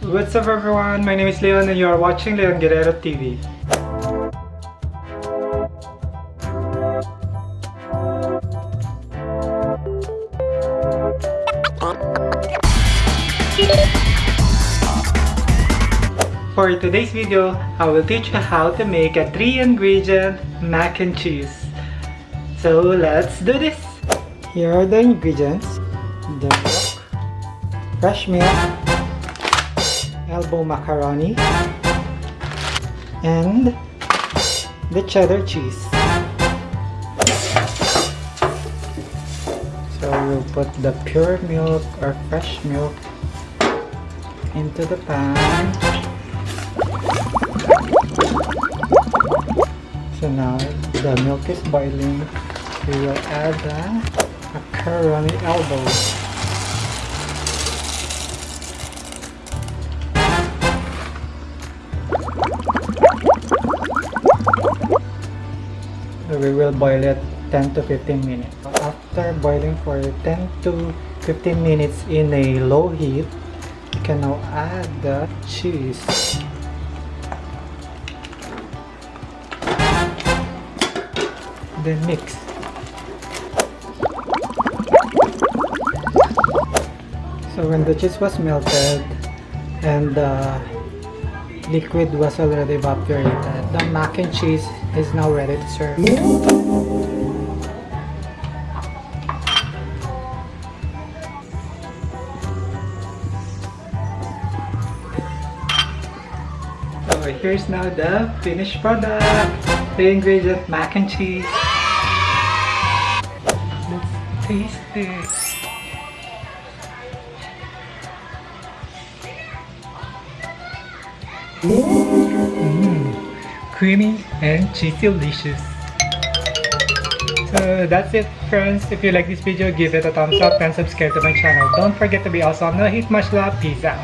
What's up everyone? My name is Leon and you are watching Leon Guerrero TV. For today's video, I will teach you how to make a 3 ingredient mac and cheese. So let's do this! Here are the ingredients. The milk, fresh milk, elbow macaroni, and the cheddar cheese. So we'll put the pure milk or fresh milk into the pan. So now the milk is boiling. We will add the macaroni elbow. We will boil it 10 to 15 minutes. After boiling for 10 to 15 minutes in a low heat, you can now add the cheese. Then mix. So when the cheese was melted and the liquid was already evaporated, the mac and cheese is now ready to serve. Here's now the finished product, the ingredient mac and cheese. Let's taste it. Mm, creamy and cheesy delicious. So that's it friends. If you like this video, give it a thumbs up and subscribe to my channel. Don't forget to be awesome. No hate much love. Peace out.